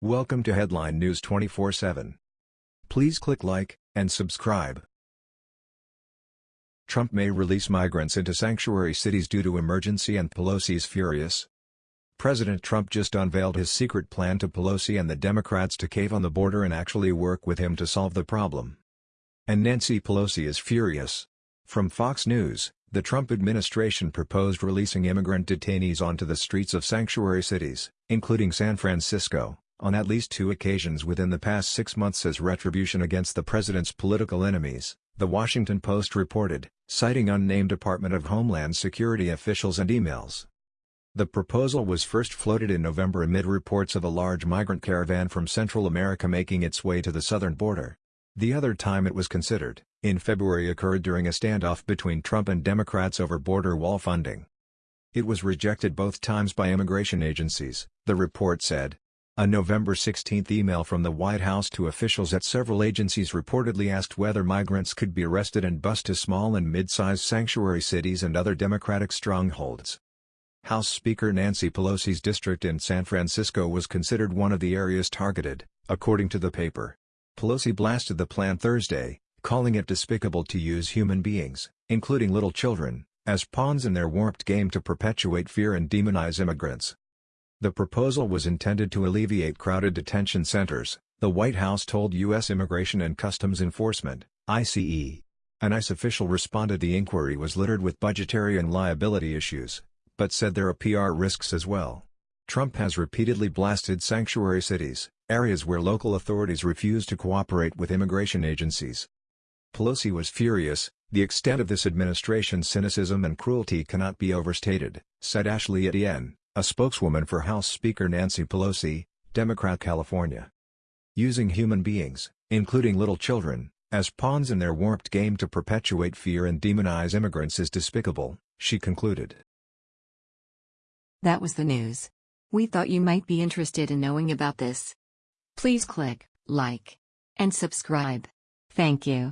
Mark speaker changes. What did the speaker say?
Speaker 1: Welcome to Headline News 24/7. Please click like and subscribe. Trump may release migrants into sanctuary cities due to emergency and Pelosi's furious. President Trump just unveiled his secret plan to Pelosi and the Democrats to cave on the border and actually work with him to solve the problem. And Nancy Pelosi is furious. From Fox News, the Trump administration proposed releasing immigrant detainees onto the streets of sanctuary cities, including San Francisco on at least two occasions within the past six months as retribution against the president's political enemies, The Washington Post reported, citing unnamed Department of Homeland Security officials and emails. The proposal was first floated in November amid reports of a large migrant caravan from Central America making its way to the southern border. The other time it was considered, in February occurred during a standoff between Trump and Democrats over border wall funding. It was rejected both times by immigration agencies, the report said, a November 16 email from the White House to officials at several agencies reportedly asked whether migrants could be arrested and bused to small and mid-sized sanctuary cities and other Democratic strongholds. House Speaker Nancy Pelosi's district in San Francisco was considered one of the areas targeted, according to the paper. Pelosi blasted the plan Thursday, calling it despicable to use human beings, including little children, as pawns in their warped game to perpetuate fear and demonize immigrants. The proposal was intended to alleviate crowded detention centers, the White House told U.S. Immigration and Customs Enforcement, ICE. An ICE official responded the inquiry was littered with budgetary and liability issues, but said there are PR risks as well. Trump has repeatedly blasted sanctuary cities, areas where local authorities refuse to cooperate with immigration agencies. Pelosi was furious, the extent of this administration's cynicism and cruelty cannot be overstated, said Ashley Etienne a spokeswoman for House Speaker Nancy Pelosi, Democrat California. Using human beings, including little children, as pawns in their warped game to perpetuate fear and demonize immigrants is despicable, she concluded.
Speaker 2: That was the news. We thought you might be interested in knowing about this. Please click like and subscribe. Thank you.